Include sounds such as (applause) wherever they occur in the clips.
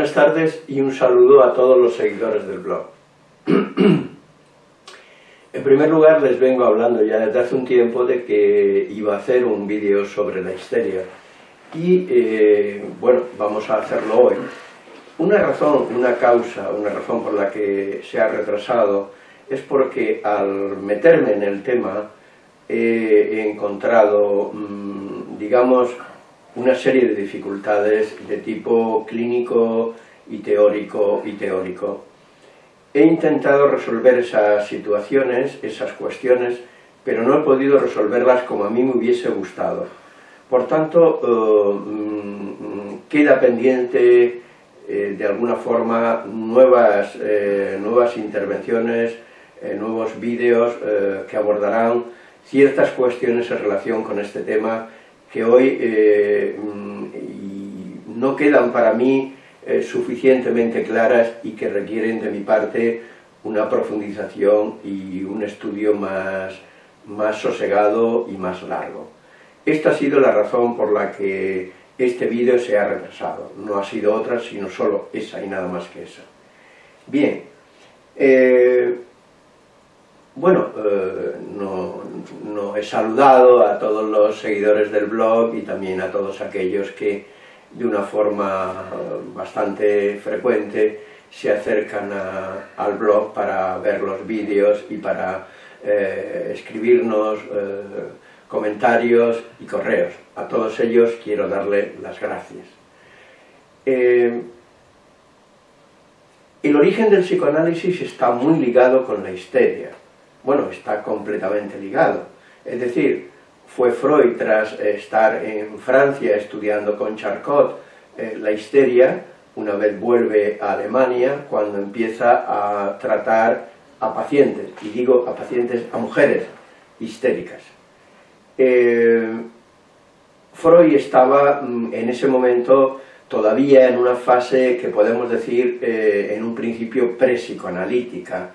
Buenas tardes y un saludo a todos los seguidores del blog. (clears throat) En primer lugar les vengo hablando ya desde hace un tiempo de que iba a hacer un vídeo sobre la histeria y eh, bueno, vamos a hacerlo hoy. Una razón, una causa, una razón por la que se ha retrasado es porque al meterme en el tema he encontrado, mm, digamos, una serie de dificultades de tipo clínico y teórico y teórico. He intentado resolver esas situaciones, esas cuestiones, pero no he podido resolverlas como a mí me hubiese gustado. Por tanto, eh, mm, queda pendiente eh, de alguna forma nuevas, eh, nuevas intervenciones, nuevos vídeos que abordarán ciertas cuestiones en relación con este tema que hoy mm, no quedan para mí eh, suficientemente claras y que requieren de mi parte una profundización y un estudio más, más sosegado y más largo. Esta ha sido la razón por la que este vídeo se ha retrasado. No ha sido otra, sino solo esa y nada más que esa. Bien, eh, bueno, eh, no, he saludado a todos los seguidores del blog y también a todos aquellos que de una forma bastante frecuente se acercan al blog para ver los vídeos y para eh, escribirnos eh, comentarios y correos. A todos ellos quiero darle las gracias. El origen del psicoanálisis está muy ligado con la histeria. Bueno, está completamente ligado. Es decir, fue Freud, tras estar en Francia estudiando con Charcot eh, la histeria, una vez vuelve a Alemania, cuando empieza a tratar a pacientes, y digo a pacientes, a mujeres histéricas. Eh, Freud estaba mm, en ese momento todavía en una fase que podemos decir eh, en un principio pre-psicoanalítica,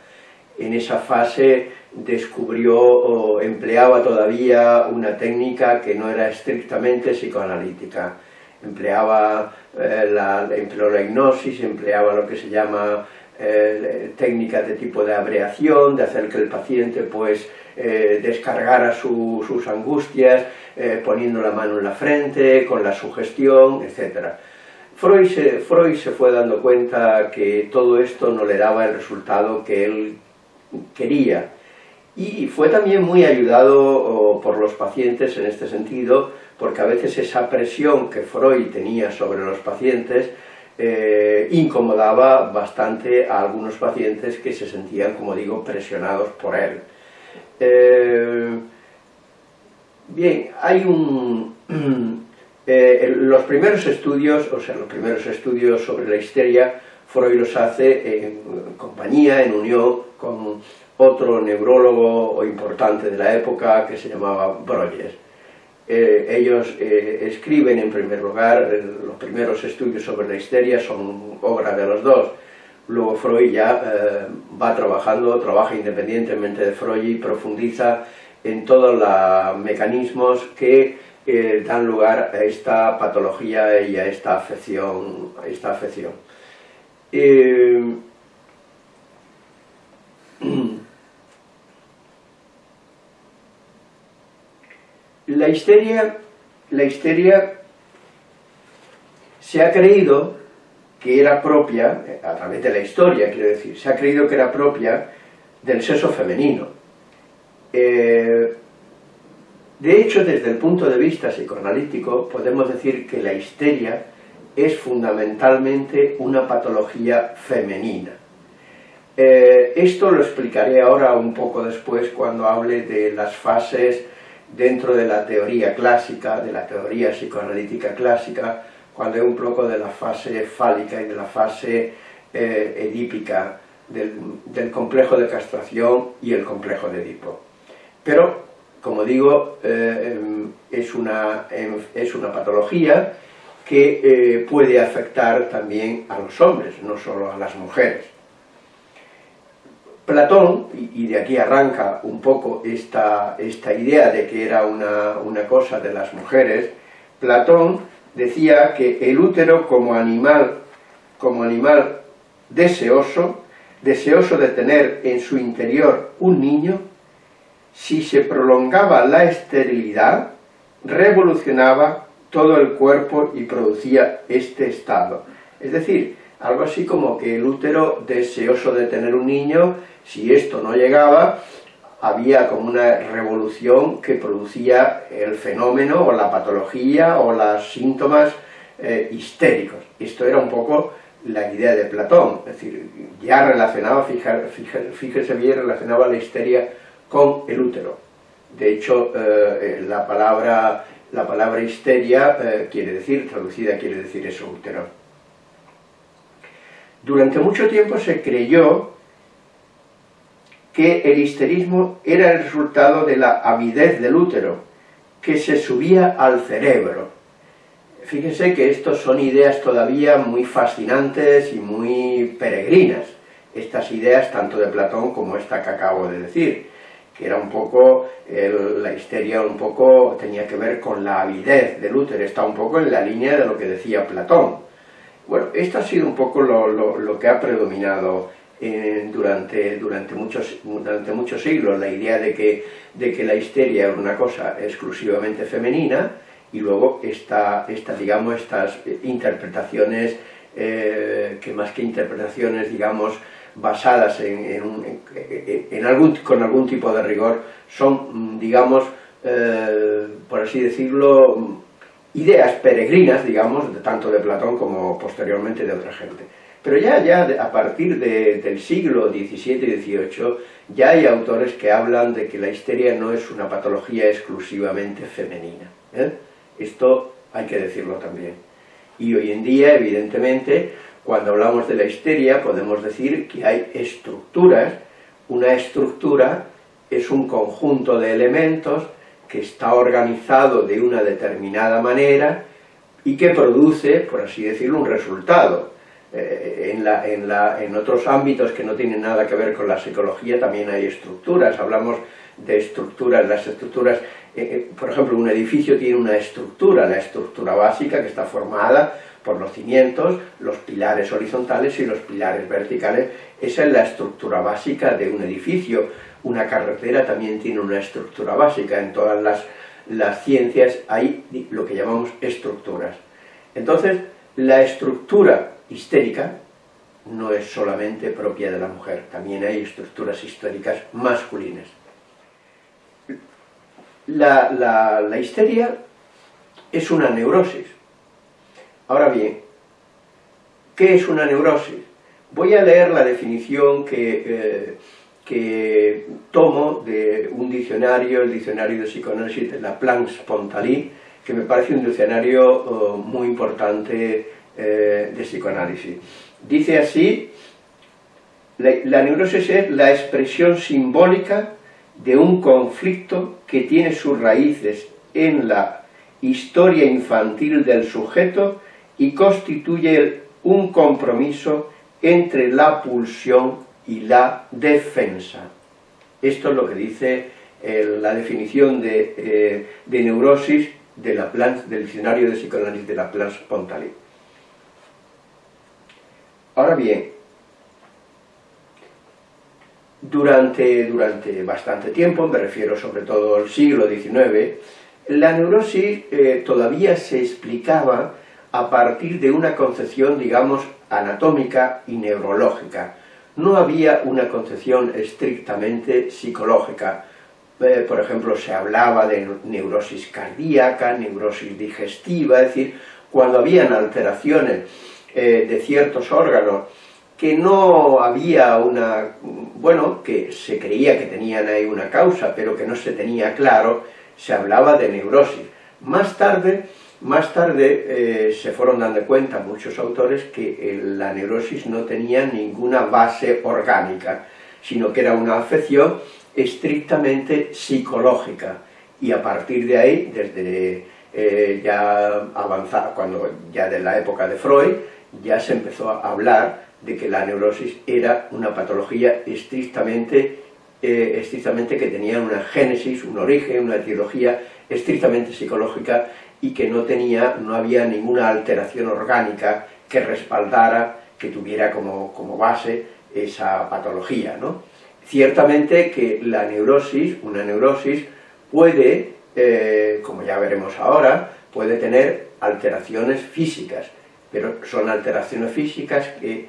en esa fase descubrió o empleaba todavía una técnica que no era estrictamente psicoanalítica. Empleaba eh, la, empleó la hipnosis, empleaba lo que se llama eh, técnicas de tipo de abreación, de hacer que el paciente pues eh, descargara sus angustias, poniendo la mano en la frente, con la sugestión, etc. Freud Freud se fue dando cuenta que todo esto no le daba el resultado que él quería, y fue también muy ayudado por los pacientes en este sentido, porque a veces esa presión que Freud tenía sobre los pacientes eh, incomodaba bastante a algunos pacientes que se sentían, como digo, presionados por él. Eh, bien, hay un... (clears throat) Eh, los primeros estudios, o sea, los primeros estudios sobre la histeria, Freud los hace en compañía, en unión con otro neurólogo importante de la época que se llamaba Broglie. Eh, ellos eh, escriben en primer lugar, los primeros estudios sobre la histeria son obra de los dos, luego Freud ya eh, va trabajando, trabaja independientemente de Freud y profundiza en todos los mecanismos que dan lugar a esta patología y a esta afección. A esta afección. (clears throat) La histeria, la histeria se ha creído que era propia, a través de la historia, quiero decir, se ha creído que era propia del sexo femenino. Eh, de hecho, desde el punto de vista psicoanalítico, podemos decir que la histeria es fundamentalmente una patología femenina. Eh, esto lo explicaré ahora un poco después cuando hable de las fases dentro de la teoría clásica, de la teoría psicoanalítica clásica, cuando es un poco de la fase fálica y de la fase eh, edípica, del, complejo de castración y el complejo de Edipo. Pero, como digo, eh, em, es, una, em, es una patología que eh, puede afectar también a los hombres, no solo a las mujeres. Platón, y de aquí arranca un poco esta, esta idea de que era una, una, cosa de las mujeres, Platón decía que el útero como animal como animal deseoso, deseoso de tener en su interior un niño, si se prolongaba la esterilidad, revolucionaba todo el cuerpo y producía este estado. Es decir, algo así como que el útero deseoso de tener un niño, si esto no llegaba, había como una revolución que producía el fenómeno o la patología o los síntomas eh, histéricos. Esto era un poco la idea de Platón, es decir, ya relacionaba, fíjese, bien, relacionaba la histeria con el útero. De hecho, eh, la, palabra, la palabra histeria eh, quiere decir, traducida quiere decir eso, útero. Durante mucho tiempo se creyó que el histerismo era el resultado de la avidez del útero, que se subía al cerebro. Fíjense que estos son ideas todavía muy fascinantes y muy peregrinas, estas ideas tanto de Platón como esta que acabo de decir, que era un poco, la histeria un poco tenía que ver con la avidez del útero, está un poco en la línea de lo que decía Platón. Bueno, esto ha sido un poco lo que ha predominado eh, durante, durante, muchos, durante muchos siglos la idea de que, de que la histeria era una cosa exclusivamente femenina y luego esta, esta digamos, estas interpretaciones eh, que más que interpretaciones, digamos, basadas en, algún, con algún tipo de rigor, son, digamos, eh, por así decirlo, ideas peregrinas, digamos, tanto de Platón como posteriormente de otra gente. Pero ya, ya a partir del siglo XVII y XVIII ya hay autores que hablan de que la histeria no es una patología exclusivamente femenina. ¿eh? Esto hay que decirlo también. Y hoy en día, evidentemente, cuando hablamos de la histeria podemos decir que hay estructuras, una estructura es un conjunto de elementos que está organizado de una determinada manera y que produce, por así decirlo, un resultado. Eh, en, otros ámbitos que no tienen nada que ver con la psicología también hay estructuras, hablamos de estructuras, las estructuras, eh, eh, por ejemplo, un edificio tiene una estructura, la estructura básica que está formada por los cimientos, los pilares horizontales y los pilares verticales, esa es la estructura básica de un edificio. Una carretera también tiene una estructura básica, en todas las, las ciencias hay lo que llamamos estructuras. Entonces, la estructura histérica no es solamente propia de la mujer, también hay estructuras históricas masculinas. La, la, histeria es una neurosis. Ahora bien, ¿qué es una neurosis? Voy a leer la definición que, eh, que tomo de un diccionario, el diccionario de psicoanálisis de la Planck-Spontali, que me parece un diccionario oh, muy importante eh, de psicoanálisis. Dice así, la, neurosis es la expresión simbólica de un conflicto que tiene sus raíces en la historia infantil del sujeto y constituye un compromiso entre la pulsión y la defensa. Esto es lo que dice eh, la definición de, eh, neurosis de la del diccionario de psicoanálisis de la Pontali. Ahora bien, durante, durante bastante tiempo, me refiero sobre todo al siglo XIX, la neurosis eh, todavía se explicaba a partir de una concepción, digamos, anatómica y neurológica. No había una concepción estrictamente psicológica. Eh, por ejemplo, se hablaba de neurosis cardíaca, neurosis digestiva, es decir, cuando habían alteraciones eh, de ciertos órganos que no había una, bueno, que se creía que tenían ahí una causa, pero que no se tenía claro, se hablaba de neurosis. Más tarde, más tarde eh, se fueron dando cuenta muchos autores que la neurosis no tenía ninguna base orgánica, sino que era una afección estrictamente psicológica. Y a partir de ahí, desde eh, ya avanzar, cuando ya de la época de Freud, ya se empezó a hablar de que la neurosis era una patología estrictamente, eh, estrictamente que tenía una génesis, un origen, una etiología estrictamente psicológica y que no, tenía, no había ninguna alteración orgánica que respaldara que tuviera como, como base esa patología, ¿no? Ciertamente que la neurosis, una neurosis, puede, eh, como ya veremos ahora, puede tener alteraciones físicas, pero son alteraciones físicas que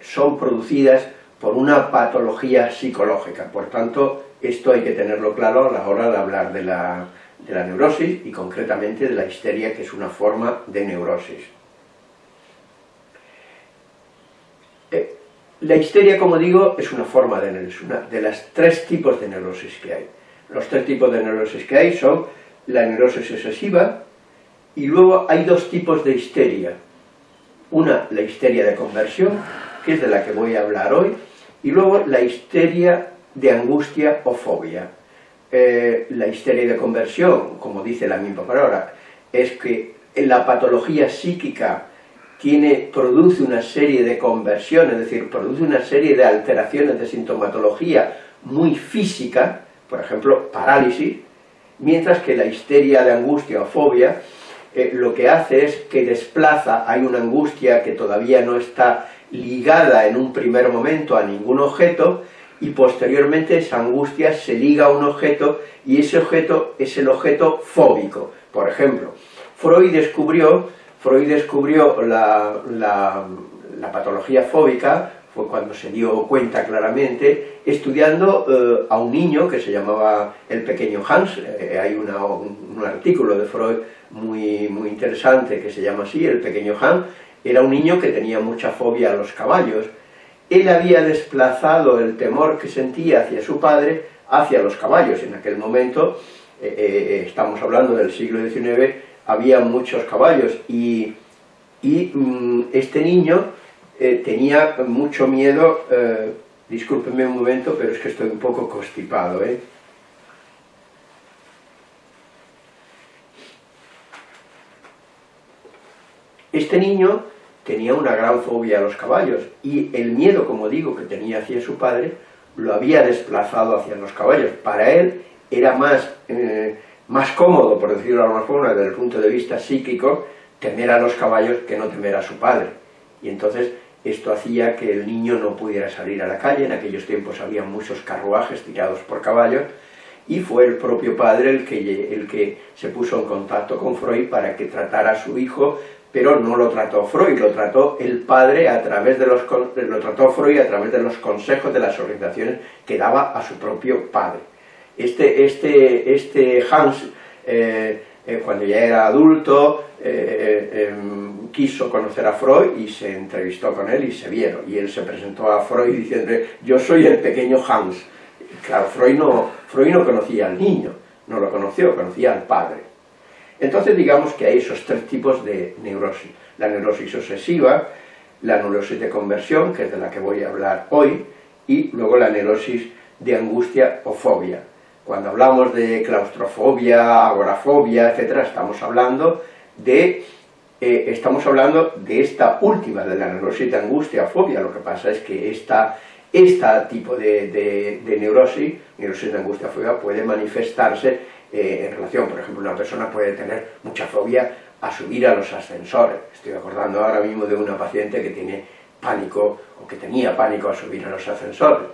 son producidas por una patología psicológica. Por tanto, esto hay que tenerlo claro a la hora de hablar de la, de la neurosis y concretamente de la histeria, que es una forma de neurosis. Eh, la histeria, como digo, es una forma de neurosis, una de las tres tipos de neurosis que hay. Los tres tipos de neurosis que hay son la neurosis excesiva, y luego hay dos tipos de histeria. Una, la histeria de conversión, que es de la que voy a hablar hoy, y luego la histeria de angustia o fobia. Eh, la histeria de conversión, como dice la misma palabra, es que la patología psíquica tiene, produce una serie de conversiones, es decir, produce una serie de alteraciones de sintomatología muy física, por ejemplo, parálisis, mientras que la histeria de angustia o fobia eh, lo que hace es que desplaza, hay una angustia que todavía no está ligada en un primer momento a ningún objeto, y posteriormente esa angustia se liga a un objeto, y ese objeto es el objeto fóbico. Por ejemplo, Freud descubrió, Freud descubrió la, la patología fóbica fue cuando se dio cuenta claramente, estudiando eh, a un niño que se llamaba el pequeño Hans, eh, hay un, artículo de Freud muy, muy interesante que se llama así, el pequeño Hans, era un niño que tenía mucha fobia a los caballos, él había desplazado el temor que sentía hacia su padre hacia los caballos, en aquel momento, eh, estamos hablando del siglo XIX, había muchos caballos, y, y mm, este niño eh, tenía mucho miedo, eh, discúlpenme un momento, pero es que estoy un poco constipado, ¿eh? Este niño tenía una gran fobia a los caballos, y el miedo, como digo, que tenía hacia su padre, lo había desplazado hacia los caballos. Para él era más, eh, más cómodo, por decirlo de alguna forma, desde el punto de vista psíquico, temer a los caballos que no temer a su padre. Y entonces esto hacía que el niño no pudiera salir a la calle, en aquellos tiempos había muchos carruajes tirados por caballos, y fue el propio padre el que, el que se puso en contacto con Freud para que tratara a su hijo, pero no lo trató Freud, lo trató el padre a través de los, lo trató Freud a través de los consejos, de las orientaciones que daba a su propio padre. Este, este, este Hans, eh, eh, cuando ya era adulto, eh, em, quiso conocer a Freud y se entrevistó con él y se vieron. Y él se presentó a Freud diciendo, yo soy el pequeño Hans. claro, Freud no, Freud no conocía al niño, no lo conoció, conocía al padre. Entonces digamos que hay esos tres tipos de neurosis. La neurosis obsesiva, la neurosis de conversión, que es de la que voy a hablar hoy, y luego la neurosis de angustia o fobia. Cuando hablamos de claustrofobia, agorafobia, etc., estamos hablando de eh, estamos hablando de esta última, de la neurosis de angustia, fobia, lo que pasa es que esta, tipo de, neurosis, neurosis de angustia, fobia, puede manifestarse eh, en relación, por ejemplo, una persona puede tener mucha fobia a subir a los ascensores, estoy acordando ahora mismo de una paciente que tiene pánico, o que tenía pánico a subir a los ascensores,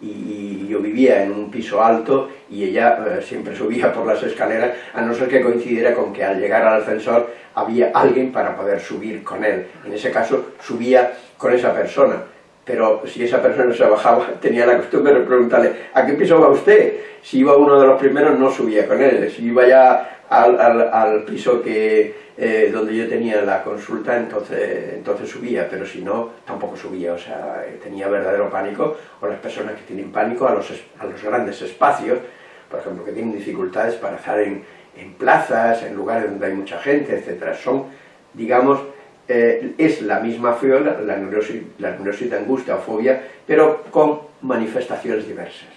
y, yo vivía en un piso alto y ella eh, siempre subía por las escaleras, a no ser que coincidiera con que al llegar al ascensor había alguien para poder subir con él. En ese caso subía con esa persona, pero si esa persona se bajaba, (laughs) tenía la costumbre de preguntarle, ¿a qué piso va usted? Si iba uno de los primeros no subía con él, si iba ya al, al piso que eh, donde yo tenía la consulta, entonces, entonces subía, pero si no, tampoco subía, o sea, eh, tenía verdadero pánico, o las personas que tienen pánico a los, a los grandes espacios, por ejemplo, que tienen dificultades para estar en, en plazas, en lugares donde hay mucha gente, etcétera, son, digamos, eh, es la misma fobia, la neurosis, la neurosis de angustia o fobia, pero con manifestaciones diversas.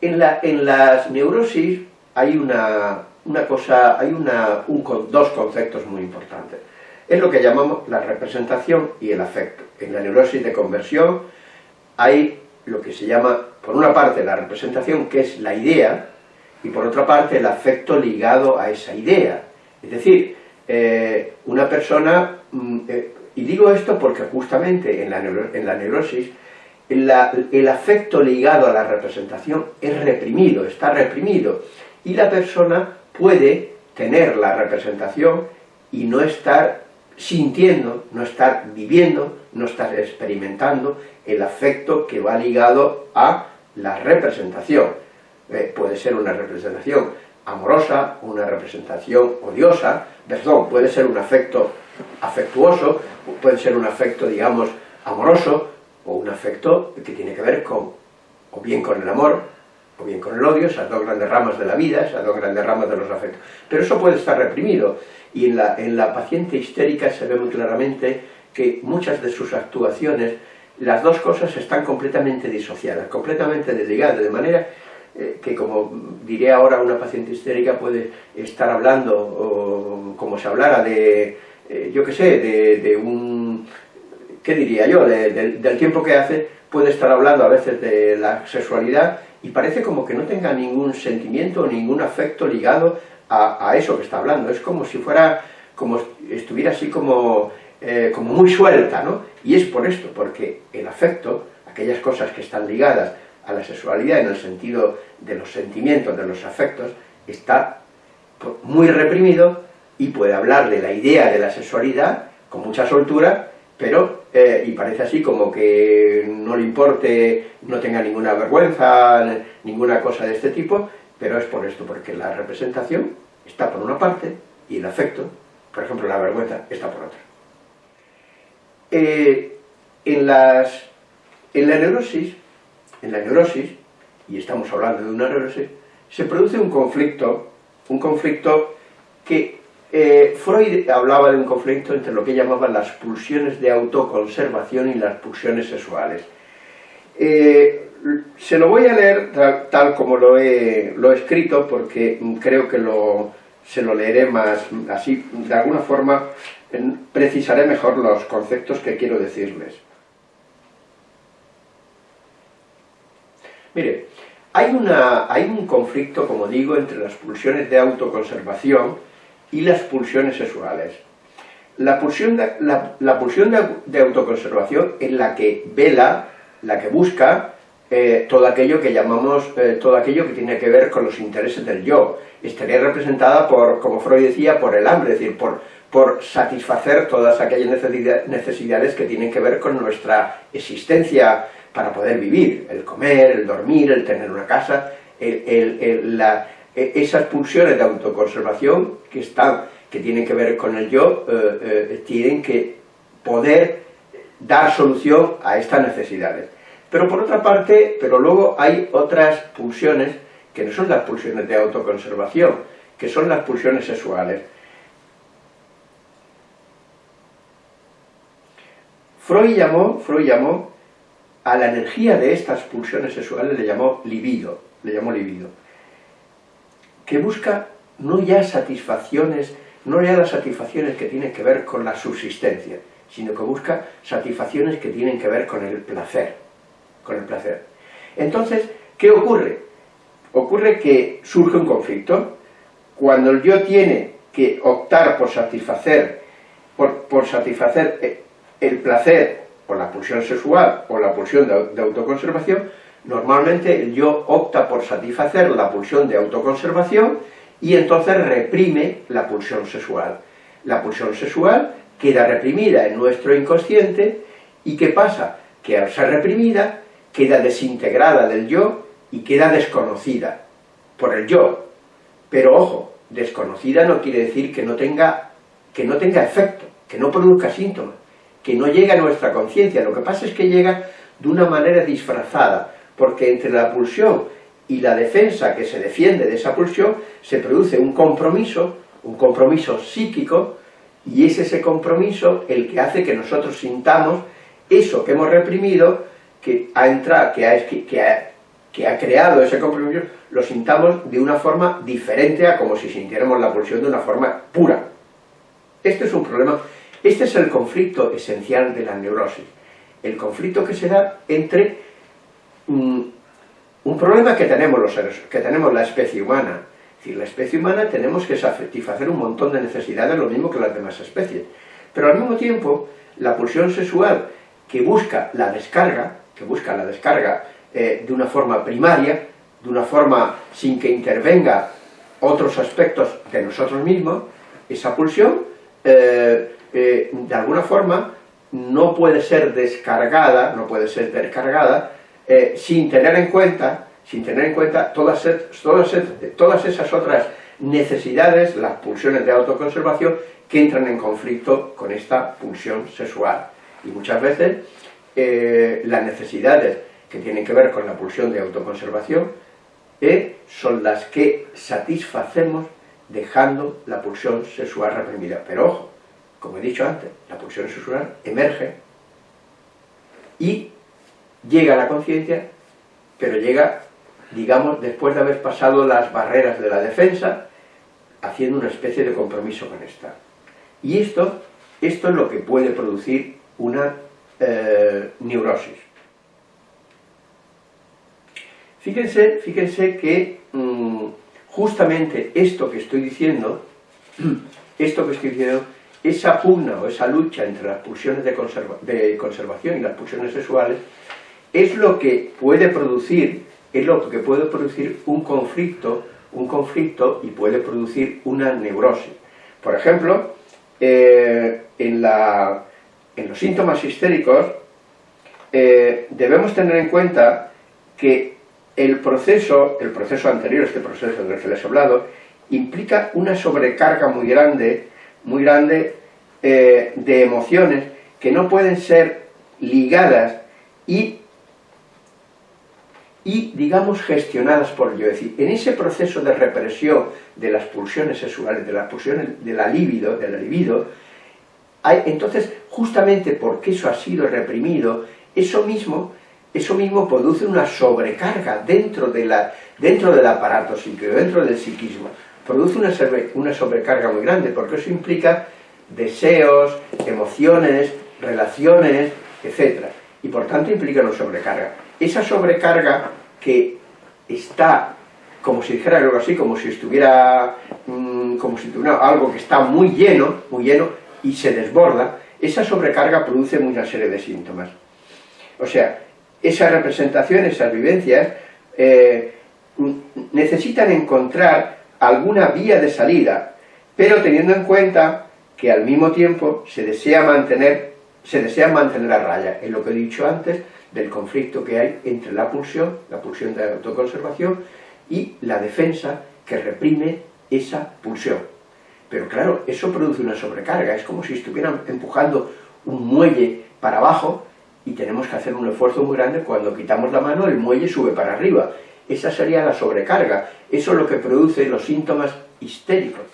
En, la, en las neurosis hay una, cosa, hay una, dos conceptos muy importantes. Es lo que llamamos la representación y el afecto. En la neurosis de conversión hay lo que se llama, por una parte, la representación, que es la idea, y por otra parte, el afecto ligado a esa idea. Es decir, eh, una persona, mm, eh, y digo esto porque justamente en la, en la neurosis, el afecto ligado a la representación es reprimido, está reprimido, y la persona puede tener la representación y no estar sintiendo, no estar viviendo, no estar experimentando el afecto que va ligado a la representación. Puede ser una representación amorosa, una representación odiosa, perdón, puede ser un afecto afectuoso, puede ser un afecto, digamos, amoroso, o un afecto que tiene que ver con, o bien con el amor, o bien con el odio, esas dos grandes ramas de la vida, esas dos grandes ramas de los afectos. Pero eso puede estar reprimido, y en la, en la paciente histérica se ve muy claramente que muchas de sus actuaciones, las dos cosas están completamente disociadas, completamente desligadas, de manera eh, que como diré ahora una paciente histérica puede estar hablando, o, como se hablara de, eh, yo qué sé, de, un, ¿qué diría yo?, del tiempo que hace, puede estar hablando a veces de la sexualidad y parece como que no tenga ningún sentimiento, ningún afecto ligado a, eso que está hablando, es como si fuera, como estuviera así como, eh, como muy suelta, ¿no? Y es por esto, porque el afecto, aquellas cosas que están ligadas a la sexualidad en el sentido de los sentimientos, de los afectos, está muy reprimido y puede hablar de la idea de la sexualidad con mucha soltura, pero, eh, y parece así como que no le importe, no tenga ninguna vergüenza, ninguna cosa de este tipo, pero es por esto, porque la representación está por una parte y el afecto, por ejemplo la vergüenza, está por otra. Eh, en, las, en la neurosis, en la neurosis, y estamos hablando de una neurosis, se produce un conflicto, un conflicto que eh, Freud hablaba de un conflicto entre lo que llamaban las pulsiones de autoconservación y las pulsiones sexuales. Eh, se lo voy a leer tal, como lo he, escrito, porque creo que se lo leeré más, así, de alguna forma, precisaré mejor los conceptos que quiero decirles. Mire, hay, una, hay un conflicto, como digo, entre las pulsiones de autoconservación y las pulsiones sexuales. La pulsión de, la, pulsión de autoconservación es la que vela, la que busca eh, todo aquello que llamamos, eh, todo aquello que tiene que ver con los intereses del yo. Estaría representada por, como Freud decía, por el hambre, es decir, por, por satisfacer todas aquellas necesidades que tienen que ver con nuestra existencia para poder vivir, el comer, el dormir, el tener una casa, e, esas pulsiones de autoconservación que, están, que tienen que ver con el yo, eh, tienen que poder dar solución a estas necesidades. Pero por otra parte, pero luego hay otras pulsiones que no son las pulsiones de autoconservación, que son las pulsiones sexuales. Freud llamó, Freud llamó a la energía de estas pulsiones sexuales, le llamó libido, le llamó libido, que busca no ya satisfacciones, no ya las satisfacciones que tienen que ver con la subsistencia, sino que busca satisfacciones que tienen que ver con el placer con el placer. Entonces, ¿qué ocurre? Ocurre que surge un conflicto. Cuando el yo tiene que optar por satisfacer, por, satisfacer eh, el placer o la pulsión sexual o la pulsión de, autoconservación, normalmente el yo opta por satisfacer la pulsión de autoconservación y entonces reprime la pulsión sexual. La pulsión sexual queda reprimida en nuestro inconsciente y ¿qué pasa? Que al ser reprimida queda desintegrada del yo y queda desconocida por el yo. Pero ojo, desconocida no quiere decir que no tenga, que no tenga efecto, que no produzca síntomas, que no llegue a nuestra conciencia. Lo que pasa es que llega de una manera disfrazada, porque entre la pulsión y la defensa que se defiende de esa pulsión se produce un compromiso, un compromiso psíquico, y es ese compromiso el que hace que nosotros sintamos eso que hemos reprimido que ha entrado, que ha, que ha, creado ese compromiso, lo sintamos de una forma diferente a como si sintiéramos la pulsión de una forma pura. Este es un problema, este es el conflicto esencial de la neurosis, el conflicto que se da entre mm, un problema que tenemos los que tenemos la especie humana, Es decir, la especie humana tenemos que satisfacer un montón de necesidades, lo mismo que las demás especies. Pero al mismo tiempo, la pulsión sexual que busca la descarga, que busca la descarga eh, de una forma primaria, de una forma sin que intervenga otros aspectos de nosotros mismos, esa pulsión, eh, eh, de alguna forma, no puede ser descargada, no puede ser descargada, sin tener en cuenta, sin tener en cuenta todas, todas, todas esas otras necesidades, las pulsiones de autoconservación, que entran en conflicto con esta pulsión sexual. Y muchas veces eh, las necesidades que tienen que ver con la pulsión de autoconservación eh, son las que satisfacemos dejando la pulsión sexual reprimida. Pero ojo, como he dicho antes, la pulsión sexual emerge y llega a la conciencia, pero llega, digamos, después de haber pasado las barreras de la defensa, haciendo una especie de compromiso con esta. Y esto, esto es lo que puede producir una eh, neurosis. Fíjense, fíjense que mm, justamente esto que estoy diciendo, (clears throat) esto que estoy diciendo, esa pugna o esa lucha entre las pulsiones de, conservación y las pulsiones sexuales, es lo que puede producir, es lo que puede producir un conflicto, un conflicto y puede producir una neurosis. Por ejemplo, eh, en, la, en, los síntomas histéricos eh, debemos tener en cuenta que el proceso, el proceso anterior, este proceso del que les he hablado, implica una sobrecarga muy grande, muy grande eh, de emociones que no pueden ser ligadas y y, digamos, gestionadas por yo. Es decir, en ese proceso de represión de las pulsiones sexuales, de las pulsiones de la libido, de libido, hay, entonces, justamente porque eso ha sido reprimido, eso mismo, eso mismo produce una sobrecarga dentro, de la, dentro del aparato psíquico, dentro del psiquismo. Produce una, sobrecarga muy grande, porque eso implica deseos, emociones, relaciones, etc. Y por tanto implica una sobrecarga esa sobrecarga que está, como si dijera algo así, como si estuviera, mm, como si tuviera algo que está muy lleno, muy lleno, y se desborda, esa sobrecarga produce una serie de síntomas. O sea, esa representación, esas vivencias, eh, necesitan encontrar alguna vía de salida, pero teniendo en cuenta que al mismo tiempo se desea mantener, se desea mantener a raya, en lo que he dicho antes, del conflicto que hay entre la pulsión, la pulsión de autoconservación, y la defensa que reprime esa pulsión. Pero claro, eso produce una sobrecarga, es como si estuvieran empujando un muelle para abajo y tenemos que hacer un esfuerzo muy grande, cuando quitamos la mano el muelle sube para arriba. Esa sería la sobrecarga, eso es lo que produce los síntomas histéricos.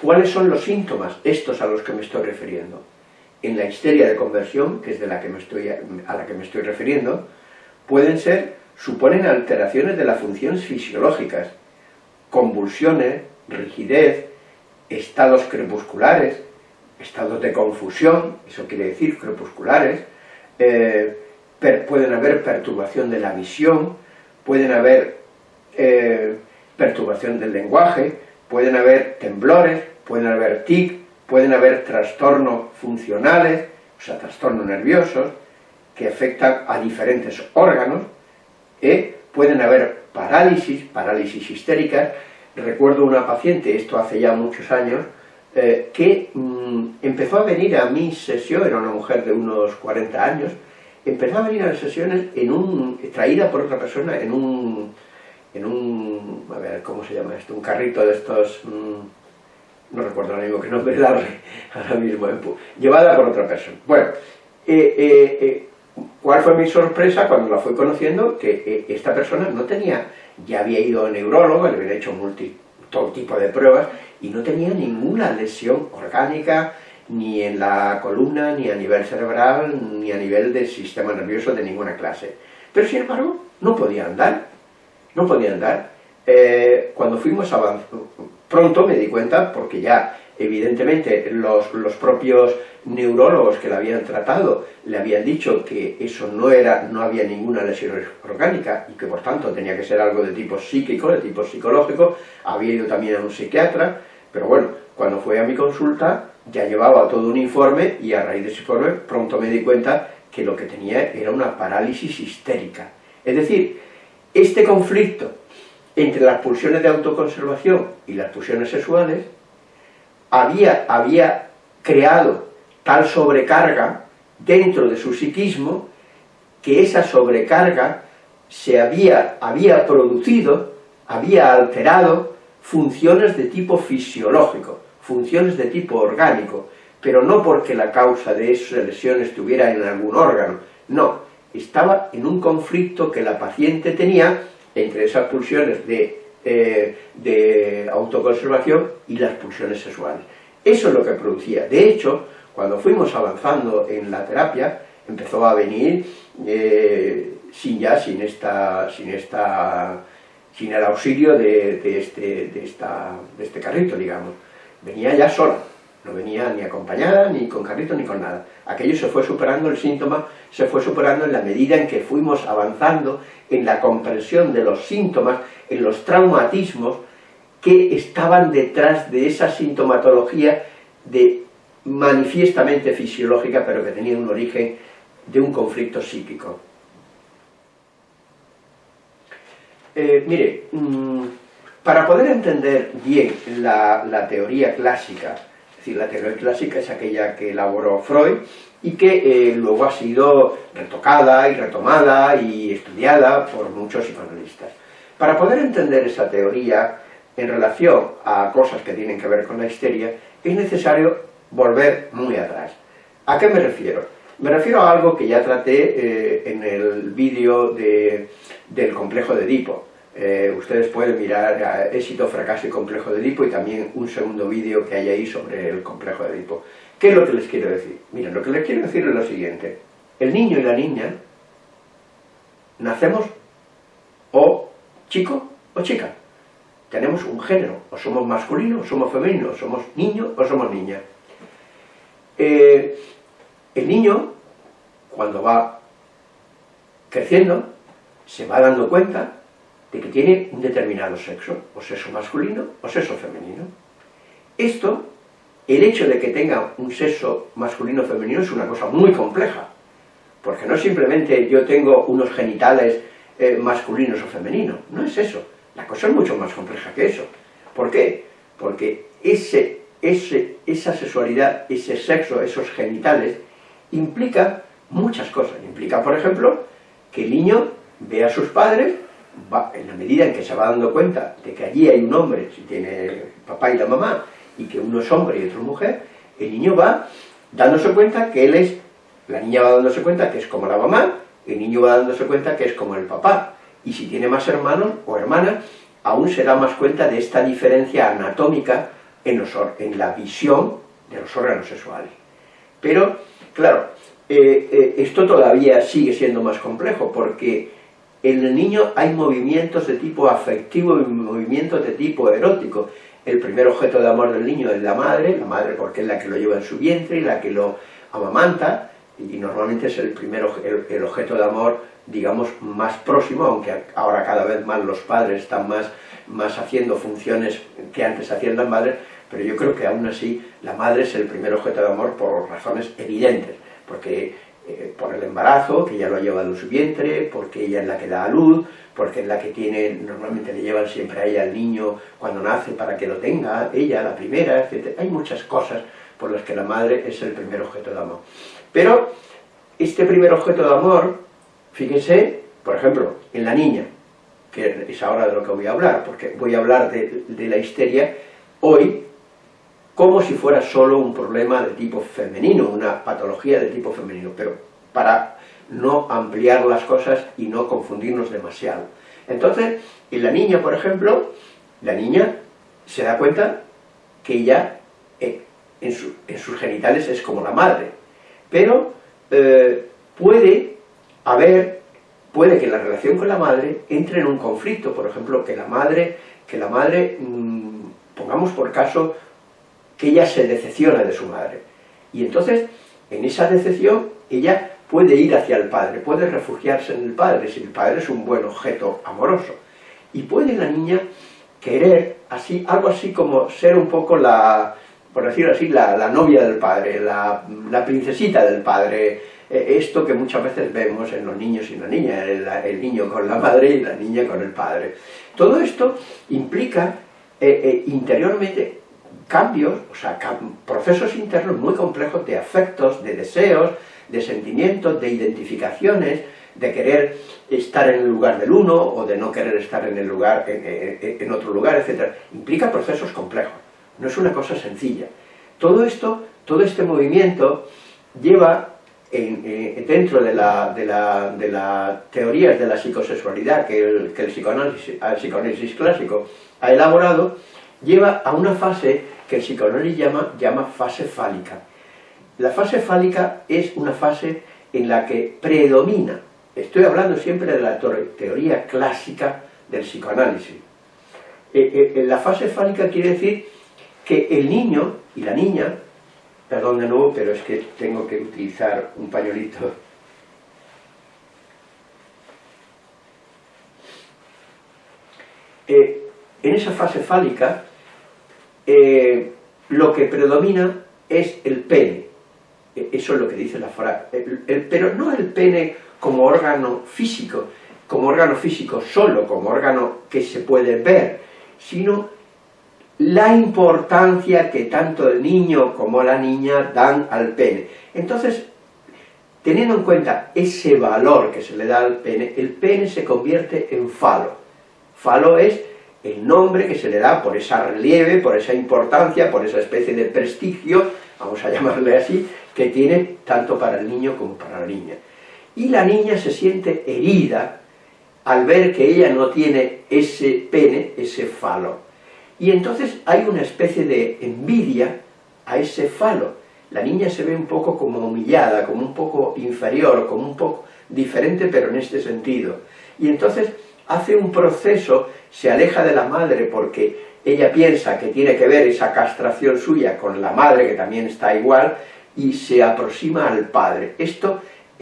¿Cuáles son los síntomas, estos a los que me estoy refiriendo? en la histeria de conversión, que es de la que me estoy, a la que me estoy refiriendo, pueden ser, suponen alteraciones de las funciones fisiológicas, convulsiones, rigidez, estados crepusculares, estados de confusión, eso quiere decir crepusculares, eh, pueden haber perturbación de la visión, pueden haber eh, perturbación del lenguaje, pueden haber temblores, pueden haber tic, pueden haber trastornos funcionales, o sea, trastornos nerviosos, que afectan a diferentes órganos, ¿eh? pueden haber parálisis, parálisis histéricas. Recuerdo una paciente, esto hace ya muchos años, eh, que mm, empezó a venir a mi sesión, era una mujer de unos 40 años, empezó a venir a las sesiones en un, traída por otra persona en un, en un, a ver, ¿cómo se llama esto? Un carrito de estos... Mm, no recuerdo ahora mismo qué nombre darle ahora mismo, llevada por otra persona. Bueno, eh, eh, eh, ¿cuál fue mi sorpresa cuando la fui conociendo? Que esta persona no tenía, ya había ido a neurólogo, le había hecho multi, todo tipo de pruebas, y no tenía ninguna lesión orgánica, ni en la columna, ni a nivel cerebral, ni a nivel del sistema nervioso de ninguna clase. Pero sin embargo, no podía andar, no podía andar. cuando fuimos avanzando, Pronto me di cuenta, porque ya evidentemente los, los, propios neurólogos que la habían tratado le habían dicho que eso no era, no había ninguna lesión orgánica y que por tanto tenía que ser algo de tipo psíquico, de tipo psicológico, había ido también a un psiquiatra, pero bueno, cuando fue a mi consulta ya llevaba todo un informe y a raíz de ese informe pronto me di cuenta que lo que tenía era una parálisis histérica. Es decir, este conflicto entre las pulsiones de autoconservación y las pulsiones sexuales había, había creado tal sobrecarga dentro de su psiquismo que esa sobrecarga se había, había producido, había alterado funciones de tipo fisiológico, funciones de tipo orgánico, pero no porque la causa de esa lesión estuviera en algún órgano, no, estaba en un conflicto que la paciente tenía entre esas pulsiones de, eh, de autoconservación y las pulsiones sexuales. Eso es lo que producía. De hecho, cuando fuimos avanzando en la terapia, empezó a venir eh, sin ya, sin esta, sin esta, sin el auxilio de, de, este, de, esta, de este carrito, digamos. Venía ya sola, no venía ni acompañada, ni con carrito, ni con nada. Aquello se fue superando, el síntoma se fue superando en la medida en que fuimos avanzando en la comprensión de los síntomas, en los traumatismos que estaban detrás de esa sintomatología de manifiestamente fisiológica, pero que tenía un origen de un conflicto psíquico. Eh, mire, mmm, para poder entender bien la, la teoría clásica es decir, la teoría clásica es aquella que elaboró Freud y que eh, luego ha sido retocada y retomada y estudiada por muchos psicoanalistas. Para poder entender esa teoría en relación a cosas que tienen que ver con la histeria, es necesario volver muy atrás. ¿A qué me refiero? Me refiero a algo que ya traté eh, en el vídeo de, del complejo de Edipo. Eh, ustedes pueden mirar éxito, fracaso y complejo de Edipo y también un segundo vídeo que hay ahí sobre el complejo de Edipo. ¿Qué es lo que les quiero decir? Miren, lo que les quiero decir es lo siguiente. El niño y la niña nacemos o chico o chica. Tenemos un género, o somos masculino o somos femenino, o somos niño o somos niña. Eh, el niño, cuando va creciendo, se va dando cuenta de que tiene un determinado sexo, o sexo masculino o sexo femenino. Esto, el hecho de que tenga un sexo masculino o femenino es una cosa muy compleja, porque no simplemente yo tengo unos genitales eh, masculinos o femeninos, no es eso, la cosa es mucho más compleja que eso. ¿Por qué? Porque ese, ese, esa sexualidad, ese sexo, esos genitales, implica muchas cosas. Implica, por ejemplo, que el niño ve a sus padres en la medida en que se va dando cuenta de que allí hay un hombre, si tiene papá y la mamá, y que uno es hombre y otro mujer, el niño va dándose cuenta que él es, la niña va dándose cuenta que es como la mamá, el niño va dándose cuenta que es como el papá, y si tiene más hermanos o hermanas, aún se da más cuenta de esta diferencia anatómica en, los, en la visión de los órganos sexuales. Pero, claro, eh, eh, esto todavía sigue siendo más complejo, porque en el niño hay movimientos de tipo afectivo y movimientos de tipo erótico. El primer objeto de amor del niño es la madre, la madre porque es la que lo lleva en su vientre y la que lo amamanta, y normalmente es el primer el, objeto de amor, digamos, más próximo, aunque ahora cada vez más los padres están más, más haciendo funciones que antes hacían las madres, pero yo creo que aún así la madre es el primer objeto de amor por razones evidentes, porque eh, por el embarazo, que ella lo ha llevado en su vientre, porque ella es la que da a luz, porque es la que tiene, normalmente le llevan siempre a ella al niño cuando nace para que lo tenga, ella, la primera, etc. Hay muchas cosas por las que la madre es el primer objeto de amor. Pero este primer objeto de amor, fíjense, por ejemplo, en la niña, que es ahora de lo que voy a hablar, porque voy a hablar de, de la histeria hoy como si fuera solo un problema de tipo femenino, una patología de tipo femenino, pero para no ampliar las cosas y no confundirnos demasiado. Entonces, en la niña, por ejemplo, la niña se da cuenta que ella eh, en, sus genitales es como la madre, pero eh, puede haber, puede que la relación con la madre entre en un conflicto, por ejemplo, que la madre, que la madre, mm, pongamos por caso, que ella se decepciona de su madre. Y entonces, en esa decepción, ella puede ir hacia el padre, puede refugiarse en el padre, si el padre es un buen objeto amoroso. Y puede la niña querer, así, algo así como ser un poco la, por decirlo así, la, novia del padre, la, princesita del padre, e, esto que muchas veces vemos en los niños y la niña, el, niño con la madre y la niña con el padre. Todo esto implica eh, eh, interiormente cambios, o sea, procesos internos muy complejos de afectos, de deseos, de sentimientos, de identificaciones, de querer estar en el lugar del uno o de no querer estar en el lugar en, otro lugar, etc. Implica procesos complejos, no es una cosa sencilla. Todo esto, todo este movimiento lleva eh, dentro de las de la, de teorías de la psicosexualidad que el psicoanálisis clásico ha elaborado, lleva a una fase que el psicoanálisis llama, fase fálica. La fase fálica es una fase en la que predomina Estoy hablando siempre de la teoría clásica del psicoanálisis. Eh, eh, en la fase fálica quiere decir que el niño y la niña, perdón de nuevo, pero es que tengo que utilizar un pañuelito. Eh, en esa fase fálica, lo que predomina es el pene. Eso es lo que dice la frase. pero no el pene como órgano físico, como órgano físico solo, como órgano que se puede ver, sino la importancia que tanto el niño como la niña dan al pene. Entonces, teniendo en cuenta ese valor que se le da al pene, el pene se convierte en falo. Falo es el nombre que se le da por esa relieve, por esa importancia, por esa especie de prestigio, vamos a (laughs) llamarle así, que tiene tanto para el niño como para la niña y la niña se siente herida al ver que ella no tiene ese pene, ese falo. Y entonces hay una especie de envidia a ese falo. La niña se ve un poco como humillada, como un poco inferior, como un poco diferente, pero en este sentido. Y entonces hace un proceso, se aleja de la madre porque ella piensa que tiene que ver esa castración suya con la madre, que también está igual, y se aproxima al padre. Esto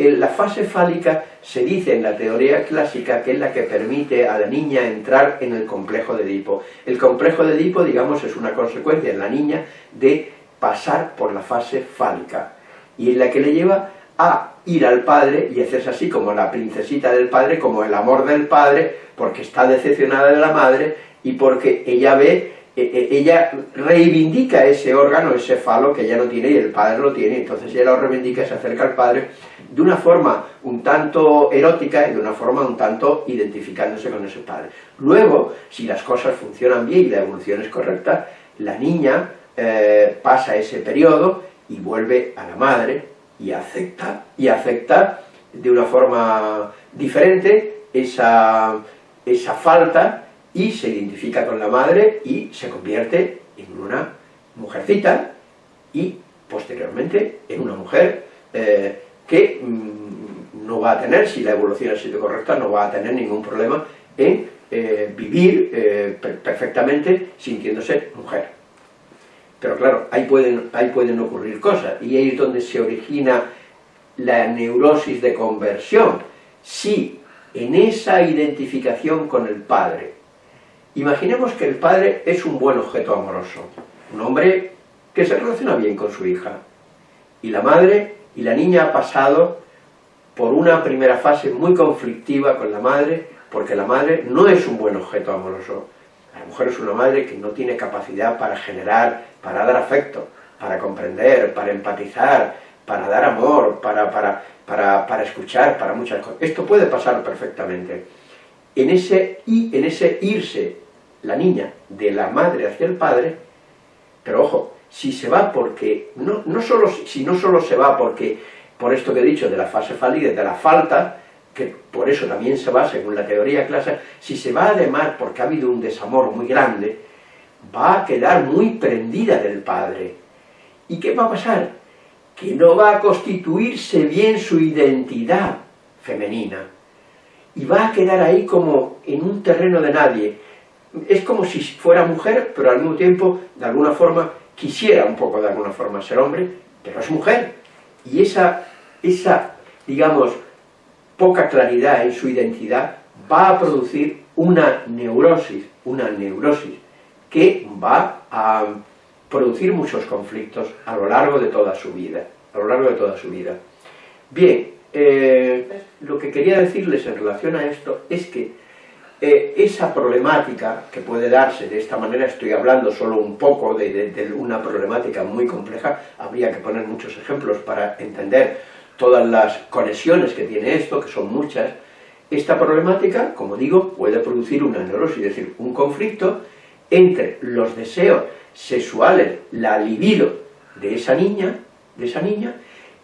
la fase fálica se dice en la teoría clásica que es la que permite a la niña entrar en el complejo de Edipo. El complejo de Edipo, digamos, es una consecuencia en la niña de pasar por la fase fálica, y es la que le lleva a ir al padre y hacerse así como la princesita del padre, como el amor del padre, porque está decepcionada de la madre y porque ella ve e, e, ella reivindica ese órgano, ese falo que ella no tiene y el padre lo tiene, entonces ella lo reivindica, se acerca al padre de una forma un tanto erótica y de una forma un tanto identificándose con ese padre. Luego, si las cosas funcionan bien y la evolución es correcta, la niña eh, pasa ese periodo y vuelve a la madre y acepta, y acepta de una forma diferente esa, esa falta y se identifica con la madre y se convierte en una mujercita y posteriormente en una mujer eh, que mm, no va a tener, si la evolución ha sido correcta, no va a tener ningún problema en eh, vivir eh, perfectamente sintiéndose mujer. Pero claro, ahí pueden, ahí pueden ocurrir cosas, y ahí es donde se origina la neurosis de conversión. Si en esa identificación con el padre Imaginemos que el padre es un buen objeto amoroso, un hombre que se relaciona bien con su hija, y la madre y la niña ha pasado por una primera fase muy conflictiva con la madre, porque la madre no es un buen objeto amoroso. La mujer es una madre que no tiene capacidad para generar, para dar afecto, para comprender, para empatizar, para dar amor, para, para, para, para escuchar, para muchas cosas. Esto puede pasar perfectamente en ese, en ese irse la niña de la madre hacia el padre, pero ojo, si se va porque, no, no solo, si no solo se va porque, por esto que he dicho, de la fase fálica, de la falta, que por eso también se va, según la teoría clásica, si se va además porque ha habido un desamor muy grande, va a quedar muy prendida del padre. ¿Y qué va a pasar? Que no va a constituirse bien su identidad femenina y va a quedar ahí como en un terreno de nadie. Es como si fuera mujer, pero al mismo tiempo, de alguna forma, quisiera un poco de alguna forma ser hombre, pero es mujer. Y esa, esa digamos, poca claridad en su identidad va a producir una neurosis, una neurosis que va a producir muchos conflictos a lo largo de toda su vida, a lo largo de toda su vida. Bien, eh, lo que quería decirles en relación a esto es que eh, esa problemática que puede darse de esta manera, estoy hablando solo un poco de, de, una problemática muy compleja, habría que poner muchos ejemplos para entender todas las conexiones que tiene esto, que son muchas, esta problemática, como digo, puede producir una neurosis, es decir, un conflicto entre los deseos sexuales, la libido de esa niña, de esa niña,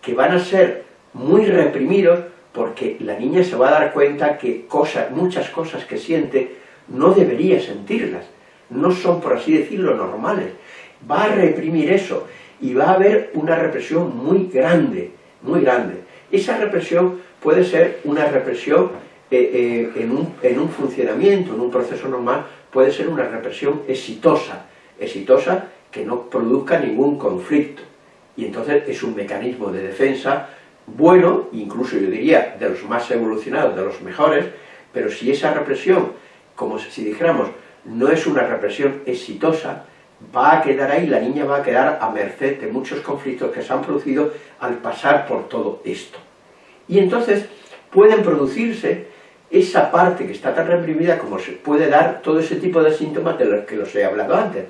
que van a ser muy reprimidos porque la niña se va a dar cuenta que cosas, muchas cosas que siente no debería sentirlas, no son, por así decirlo, normales. Va a reprimir eso y va a haber una represión muy grande, muy grande. Esa represión puede ser una represión eh, eh, en, un, en un funcionamiento, en un proceso normal, puede ser una represión exitosa, exitosa que no produzca ningún conflicto. Y entonces es un mecanismo de defensa bueno, incluso yo diría de los más evolucionados, de los mejores, pero si esa represión, como si dijéramos, no es una represión exitosa, va a quedar ahí, la niña va a quedar a merced de muchos conflictos que se han producido al pasar por todo esto. Y entonces pueden producirse esa parte que está tan reprimida como se puede dar todo ese tipo de síntomas de los que los he hablado antes.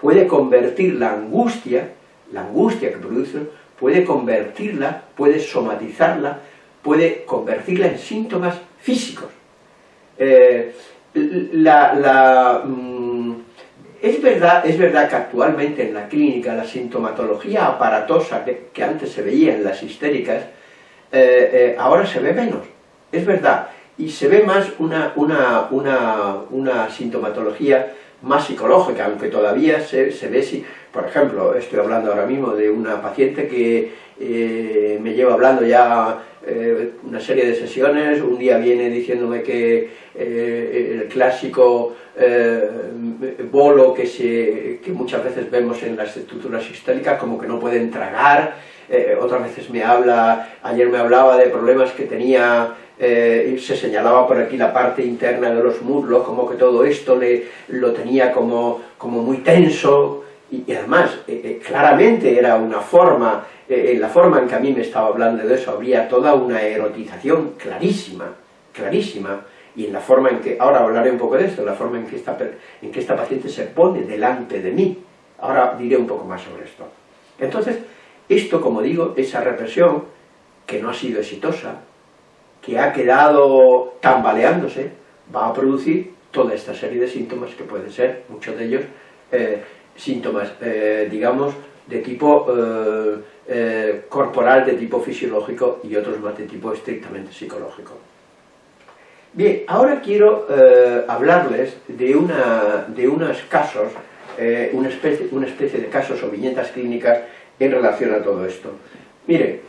Puede convertir la angustia, la angustia que produce puede convertirla, puede somatizarla, puede convertirla en síntomas físicos. Eh, la, mm, es, verdad, es verdad que actualmente en la clínica la sintomatología aparatosa que, antes se veía en las histéricas, eh, eh, ahora se ve menos, es verdad, y se ve más una, una, una, una sintomatología más psicológica, aunque todavía se, se ve si, por ejemplo, estoy hablando ahora mismo de una paciente que eh, me lleva hablando ya eh, una serie de sesiones, un día viene diciéndome que eh, el clásico bolo que, se, que muchas veces vemos en las estructuras históricas como que no pueden tragar, otras veces me habla, ayer me hablaba de problemas que tenía se señalaba por aquí la parte interna de los muslos, como que todo esto le, lo tenía como, como muy tenso, y, además, eh, eh, claramente era una forma, en la forma en que a mí me estaba hablando de eso, habría toda una erotización clarísima, clarísima, y en la forma en que, ahora hablaré un poco de esto, en la forma en que esta, en que esta paciente se pone delante de mí, ahora diré un poco más sobre esto. Entonces, esto, como digo, esa represión, que no ha sido exitosa, que ha quedado tambaleándose, va a producir toda esta serie de síntomas que pueden ser, muchos de ellos, eh, síntomas, eh, digamos, de tipo eh, corporal, de tipo fisiológico y otros más de tipo estrictamente psicológico. Bien, ahora quiero hablarles de, una, de unos casos, una, especie, una especie de casos o viñetas clínicas en relación a todo esto. Mire,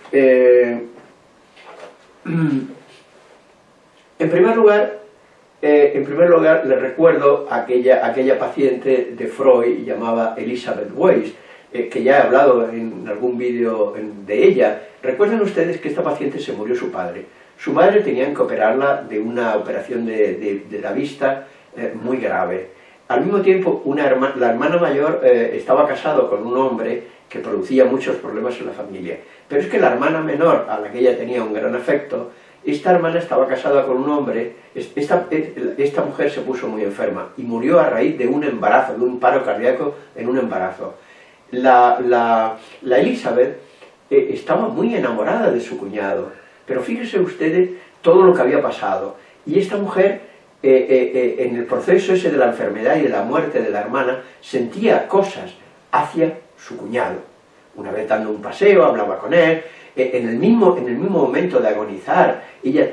(clears throat) En primer lugar, eh, en primer lugar le recuerdo aquella, aquella paciente de Freud llamada Elizabeth Weiss, eh, que ya he hablado en algún vídeo de ella. Recuerden ustedes que esta paciente se murió su padre. Su madre tenía que operarla de una operación de, la vista eh, muy grave. Al mismo tiempo, una la hermana mayor estaba casado con un hombre que producía muchos problemas en la familia. Pero es que la hermana menor, a la que ella tenía un gran afecto, esta hermana estaba casada con un hombre, esta, esta, mujer se puso muy enferma y murió a raíz de un embarazo, de un paro cardíaco en un embarazo. La, Elizabeth eh, estaba muy enamorada de su cuñado, pero fíjense ustedes todo lo que había pasado. Y esta mujer, eh, eh, en el proceso ese de la enfermedad y de la muerte de la hermana, sentía cosas hacia su cuñado. Una vez dando un paseo, hablaba con él, en el mismo, en el mismo momento de agonizar, ella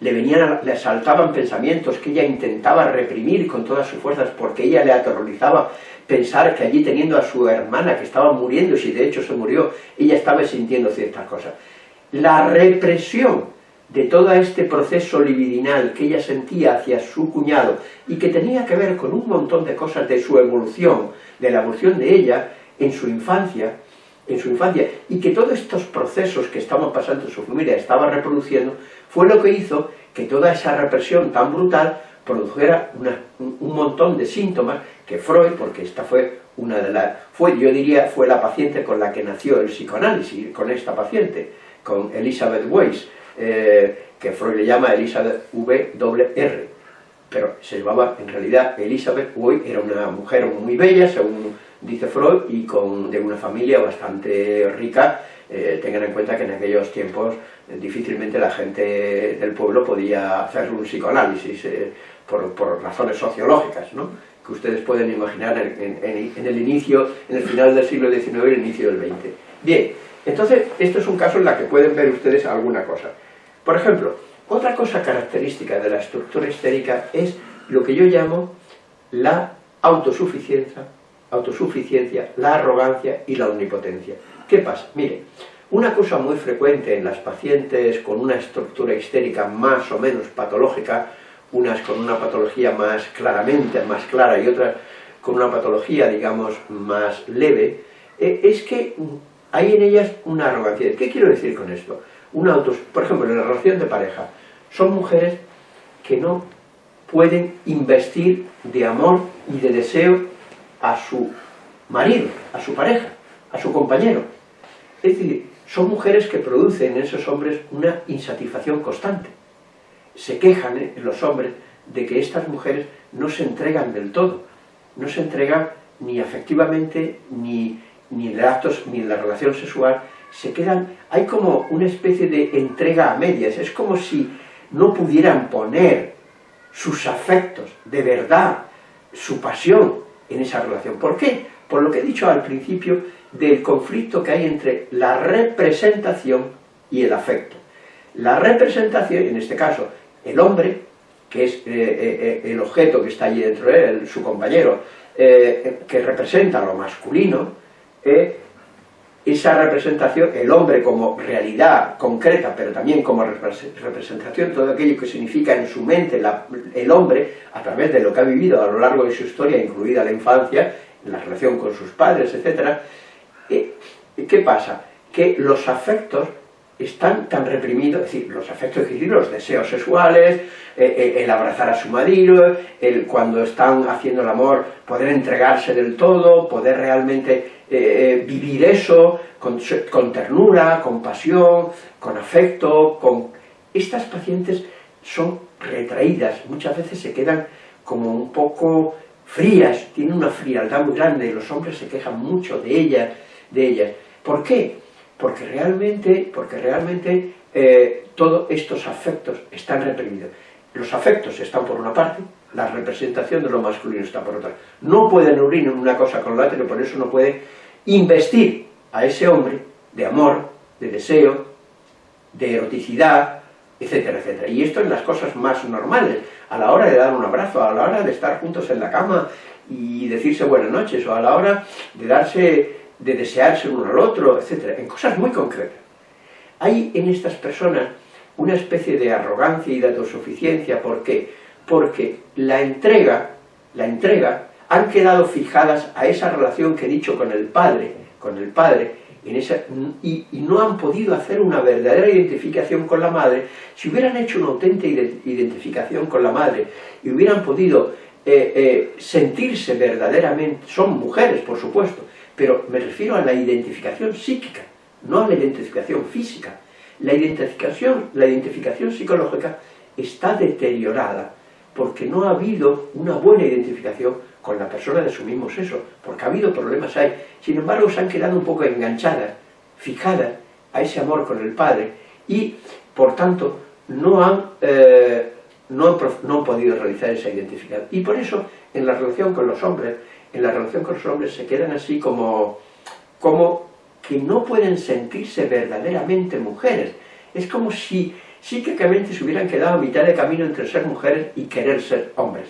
le venían, le asaltaban pensamientos que ella intentaba reprimir con todas sus fuerzas porque ella le aterrorizaba pensar que allí teniendo a su hermana que estaba muriendo, si de hecho se murió, ella estaba sintiendo ciertas cosas. La represión de todo este proceso libidinal que ella sentía hacia su cuñado y que tenía que ver con un montón de cosas de su evolución, de la evolución de ella, en su infancia, en su infancia, y que todos estos procesos que estaban pasando en su familia estaba reproduciendo, fue lo que hizo que toda esa represión tan brutal produjera un montón de síntomas que Freud, porque esta fue una de las, fue, yo diría, fue la paciente con la que nació el psicoanálisis, con esta paciente, con Elizabeth Weiss, eh, que Freud le llama Elizabeth W.R., pero se llamaba, en realidad, Elizabeth Weiss era una mujer muy bella, según dice Freud, y con, de una familia bastante rica, eh, tengan en cuenta que en aquellos tiempos eh, difícilmente la gente del pueblo podía hacer un psicoanálisis por, razones sociológicas, ¿no? que ustedes pueden imaginar en, el inicio, en el final del siglo XIX y el inicio del XX. Bien, entonces, esto es un caso en el que pueden ver ustedes alguna cosa. Por ejemplo, otra cosa característica de la estructura histérica es lo que yo llamo la autosuficiencia, autosuficiencia, la arrogancia y la omnipotencia. ¿Qué pasa? Mire, una cosa muy frecuente en las pacientes con una estructura histérica más o menos patológica unas con una patología más claramente, más clara y otras con una patología, digamos, más leve, eh, es que hay en ellas una arrogancia. ¿Qué quiero decir con esto? Una autos, por ejemplo, en la relación de pareja, son mujeres que no pueden investir de amor y de deseo a su marido, a su pareja, a su compañero. Es decir, son mujeres que producen en esos hombres una insatisfacción constante se quejan ¿eh? los hombres de que estas mujeres no se entregan del todo, no se entregan ni afectivamente, ni, ni en actos, ni en la relación sexual, se quedan, hay como una especie de entrega a medias, es como si no pudieran poner sus afectos, de verdad, su pasión en esa relación. ¿Por qué? Por lo que he dicho al principio del conflicto que hay entre la representación y el afecto. La representación, en este caso, el hombre, que es eh, eh, eh, el objeto que está allí dentro de él, su compañero, que representa lo masculino, esa representación, el hombre como realidad concreta, pero también como representación, todo aquello que significa en su mente el hombre, a través de lo que ha vivido a lo largo de su historia, incluida la infancia, la relación con sus padres, etc. ¿Qué pasa? Que los afectos están tan reprimidos, es decir, los afectos, decir, los deseos sexuales, eh, eh, el abrazar a su marido, el cuando están haciendo el amor, poder entregarse del todo, poder realmente eh, vivir eso con, con, ternura, con pasión, con afecto, con... Estas pacientes son retraídas, muchas veces se quedan como un poco frías, tienen una frialdad muy grande, los hombres se quejan mucho de ellas, de ellas. ¿Por qué? porque realmente, porque realmente eh, todos estos afectos están reprimidos. Los afectos están por una parte, la representación de lo masculino está por otra. No pueden unir una cosa con la otra, y por eso no puede investir a ese hombre de amor, de deseo, de eroticidad, etcétera, etcétera. Y esto en las cosas más normales, a la hora de dar un abrazo, a la hora de estar juntos en la cama y decirse buenas noches, o a la hora de darse de desearse uno al otro, etc. En cosas muy concretas. Hay en estas personas una especie de arrogancia y de autosuficiencia. ¿Por qué? Porque la entrega, la entrega, han quedado fijadas a esa relación que he dicho con el Padre, con el Padre, en y, no han podido hacer una verdadera identificación con la Madre. Si hubieran hecho una auténtica identificación con la Madre y hubieran podido eh, eh, sentirse verdaderamente, son mujeres por supuesto, pero me refiero a la identificación psíquica, no a la identificación física. La identificación, la identificación psicológica está deteriorada porque no ha habido una buena identificación con la persona de su mismo sexo, porque ha habido problemas ahí. Sin embargo, se han quedado un poco enganchadas, fijadas a ese amor con el Padre y, por tanto, no han, eh, no han podido realizar esa identificación. Y por eso, en la relación con los hombres, en la relación con los hombres se quedan así como, como que no pueden sentirse verdaderamente mujeres. Es como si psíquicamente se hubieran quedado a mitad de camino entre ser mujeres y querer ser hombres.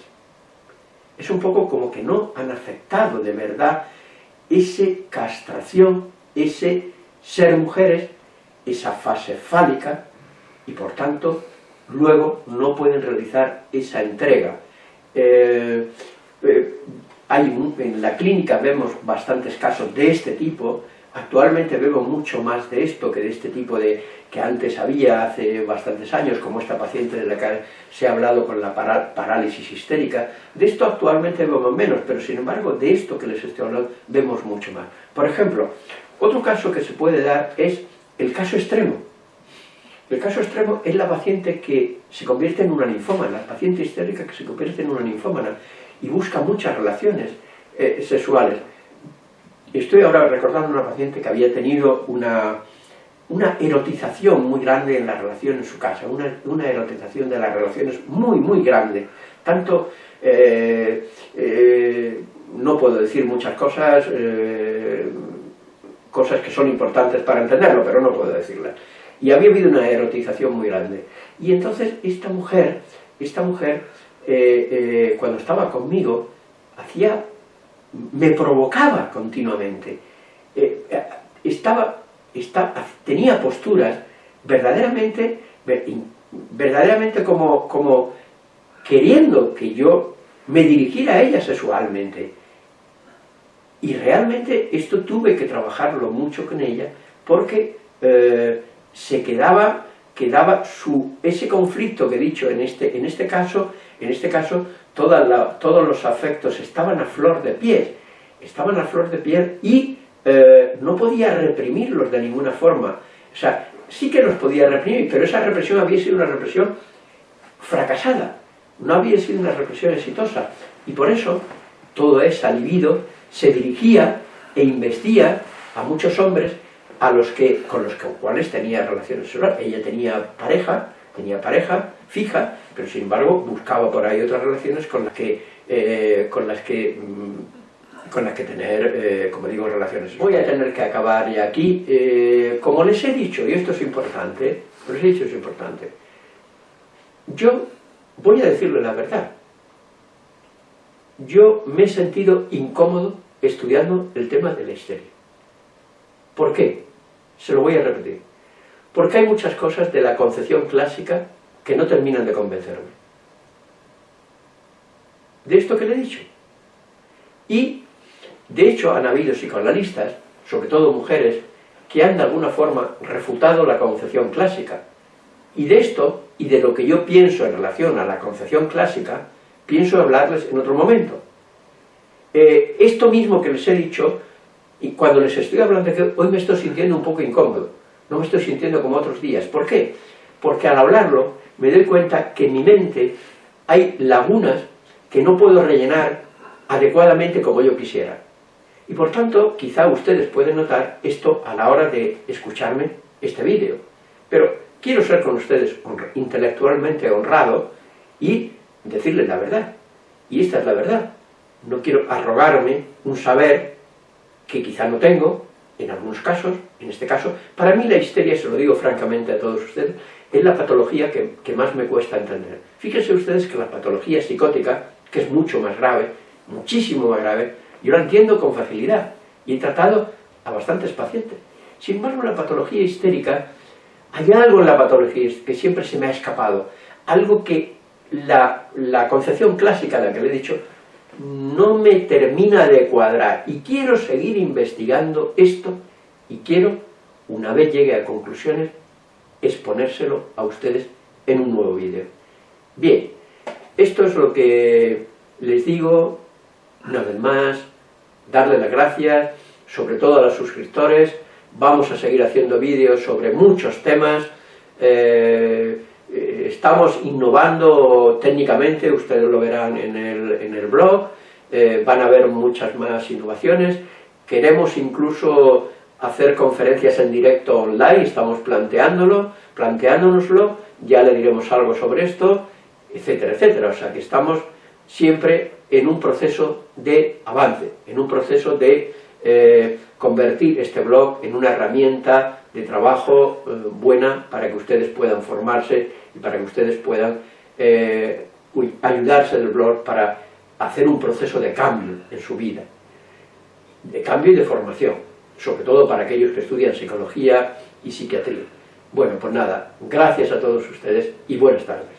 Es un poco como que no han aceptado de verdad esa castración, ese ser mujeres, esa fase fálica, y por tanto luego no pueden realizar esa entrega. Eh, eh, hay en la clínica vemos bastantes casos de este tipo, actualmente vemos mucho más de esto que de este tipo de que antes había hace bastantes años, como esta paciente de la que se ha hablado con la parálisis histérica, de esto actualmente vemos menos, pero sin embargo de esto que les estoy hablando vemos mucho más. Por ejemplo, otro caso que se puede dar es el caso extremo. El caso extremo es la paciente que se convierte en una ninfómana, la paciente histérica que se convierte en una ninfómana y busca muchas relaciones eh, sexuales. Estoy ahora recordando una paciente que había tenido una, una erotización muy grande en la relación en su casa, una, erotización de las relaciones muy, muy grande. Tanto, eh, eh, no puedo decir muchas cosas, cosas que son importantes para entenderlo, pero no puedo decirlas. Y había habido una erotización muy grande. Y entonces esta mujer, esta mujer, cuando estaba conmigo, hacía me provocaba continuamente. Eh, eh, estaba, tenía posturas verdaderamente, verdaderamente como, como queriendo que yo me dirigiera a ella sexualmente. Y realmente esto tuve que trabajarlo mucho con ella, porque eh, se quedaba, quedaba su, ese conflicto que he dicho en este, en este caso, en este caso todos los afectos estaban a flor de piel, estaban a flor de piel y eh, no podía reprimirlos de ninguna forma. O sea, sí que los podía reprimir, pero esa represión había sido una represión fracasada, no había sido una represión exitosa. Y por eso todo ese libido se dirigía e investía a muchos hombres a los que, con los cuales tenía relaciones sexuales. Ella tenía pareja, tenía pareja fija, pero sin embargo buscaba por ahí otras relaciones con las que, eh, con las que, mm, con las que tener, eh, como digo, relaciones. Voy a tener que acabar ya aquí. Eh, como les he dicho, y esto es importante, les he dicho es importante, yo voy a decirle la verdad. Yo me he sentido incómodo estudiando el tema de la histeria. ¿Por qué? Se lo voy a repetir. Porque hay muchas cosas de la concepción clásica que no terminan de convencerme. De esto que le he dicho. Y, de hecho, han habido psicoanalistas, sobre todo mujeres, que han de alguna forma refutado la concepción clásica. Y de esto, y de lo que yo pienso en relación a la concepción clásica, pienso hablarles en otro momento. Eh, esto mismo que les he dicho, y cuando les estoy hablando, que hoy me estoy sintiendo un poco incómodo, no me estoy sintiendo como otros días. ¿Por qué? Porque al hablarlo me doy cuenta que en mi mente hay lagunas que no puedo rellenar adecuadamente como yo quisiera. Y por tanto, quizá ustedes pueden notar esto a la hora de escucharme este vídeo. Pero quiero ser con ustedes intelectualmente honrado y decirles la verdad. Y esta es la verdad. No quiero arrogarme un saber que quizá no tengo, en algunos casos, en este caso, para mí la histeria, se lo digo francamente a todos ustedes, es la patología que, más me cuesta entender. Fíjense ustedes que la patología psicótica, que es mucho más grave, muchísimo más grave, yo la entiendo con facilidad y he tratado a bastantes pacientes. Sin embargo, la patología histérica, hay algo en la patología que siempre se me ha escapado, algo que la, la concepción clásica de la que le he dicho no me termina de cuadrar y quiero seguir investigando esto y quiero, una vez llegue a conclusiones, exponérselo a ustedes en un nuevo vídeo. Bien, esto es lo que les digo, una vez más, darle las gracias, sobre todo a los suscriptores, vamos a seguir haciendo vídeos sobre muchos temas, eh, eh, estamos innovando técnicamente, ustedes lo verán en el, blog, eh, van a ver muchas más innovaciones, queremos incluso hacer conferencias en directo online, estamos planteándolo, planteándonoslo, ya le diremos algo sobre esto, etcétera, etcétera. O sea que estamos siempre en un proceso de avance, en un proceso de eh, convertir este blog en una herramienta de trabajo eh, buena para que ustedes puedan formarse y para que ustedes puedan eh, ayudarse del blog para hacer un proceso de cambio en su vida, de cambio y de formación sobre todo para aquellos que estudian psicología y psiquiatría. Bueno, pues nada, gracias a todos ustedes y buenas tardes.